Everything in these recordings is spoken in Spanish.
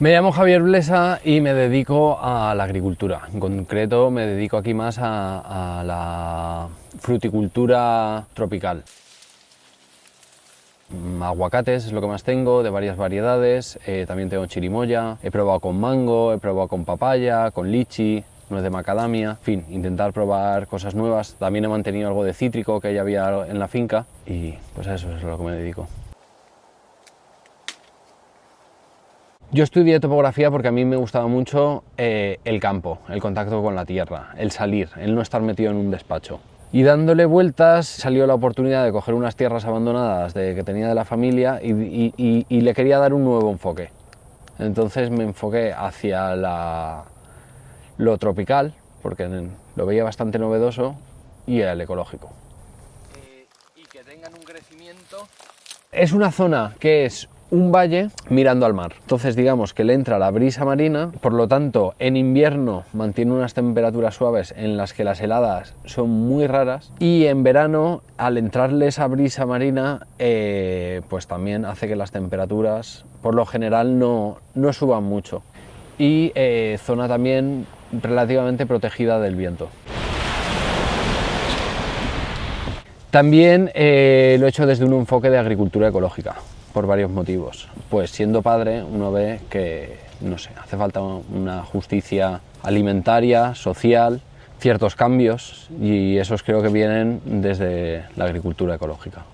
Me llamo Javier Blesa y me dedico a la agricultura. En concreto me dedico aquí más a, a la fruticultura tropical. Aguacates es lo que más tengo, de varias variedades, eh, también tengo chirimoya, he probado con mango, he probado con papaya, con lichi, no es de macadamia, en fin, intentar probar cosas nuevas. También he mantenido algo de cítrico que ya había en la finca y pues a eso es a lo que me dedico. Yo estudié topografía porque a mí me gustaba mucho eh, el campo, el contacto con la tierra, el salir, el no estar metido en un despacho. Y dándole vueltas salió la oportunidad de coger unas tierras abandonadas de, que tenía de la familia y, le quería dar un nuevo enfoque. Entonces me enfoqué hacia lo tropical, porque lo veía bastante novedoso, y el ecológico. Eh, y que tengan un crecimiento... Es una zona que es un valle mirando al mar. Entonces digamos que le entra la brisa marina, por lo tanto en invierno mantiene unas temperaturas suaves en las que las heladas son muy raras y en verano al entrarle esa brisa marina eh, pues también hace que las temperaturas por lo general no, no suban mucho y eh, zona también relativamente protegida del viento. También eh, lo he hecho desde un enfoque de agricultura ecológica por varios motivos. Pues siendo padre uno ve que, no sé, hace falta una justicia alimentaria, social, ciertos cambios y esos creo que vienen desde la agricultura ecológica.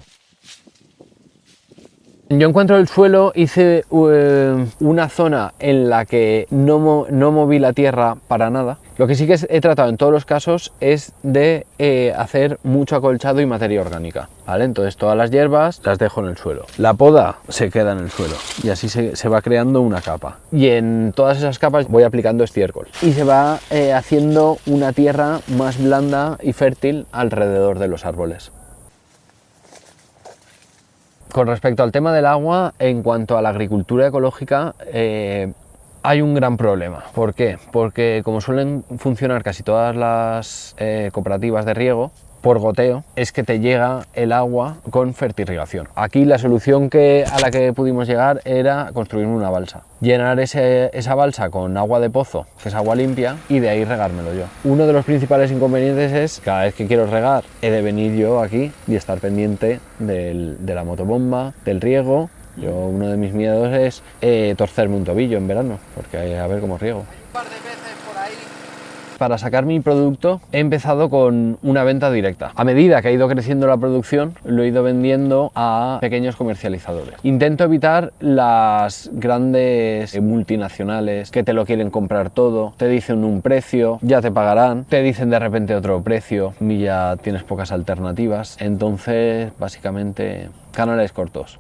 Yo encuentro el suelo, hice eh, una zona en la que no, no, moví la tierra para nada. Lo que sí que he tratado en todos los casos es de eh, hacer mucho acolchado y materia orgánica. ¿vale? Entonces todas las hierbas las dejo en el suelo. La poda se queda en el suelo y así se, va creando una capa. Y en todas esas capas voy aplicando estiércol. Y se va eh, haciendo una tierra más blanda y fértil alrededor de los árboles. Con respecto al tema del agua, en cuanto a la agricultura ecológica, eh, hay un gran problema. ¿Por qué? Porque como suelen funcionar casi todas las eh, cooperativas de riego, por goteo es que te llega el agua con fertirrigación. Aquí la solución que, a la que pudimos llegar era construir una balsa. Llenar esa balsa con agua de pozo, que es agua limpia, y de ahí regármelo yo. Uno de los principales inconvenientes es cada vez que quiero regar he de venir yo aquí y estar pendiente de la motobomba, del riego. Yo uno de mis miedos es eh, torcerme un tobillo en verano, porque a ver cómo riego. Para sacar mi producto he empezado con una venta directa. A medida que ha ido creciendo la producción, lo he ido vendiendo a pequeños comercializadores. Intento evitar las grandes multinacionales que te lo quieren comprar todo, te dicen un precio, ya te pagarán, te dicen de repente otro precio y ya tienes pocas alternativas. Entonces, básicamente, canales cortos.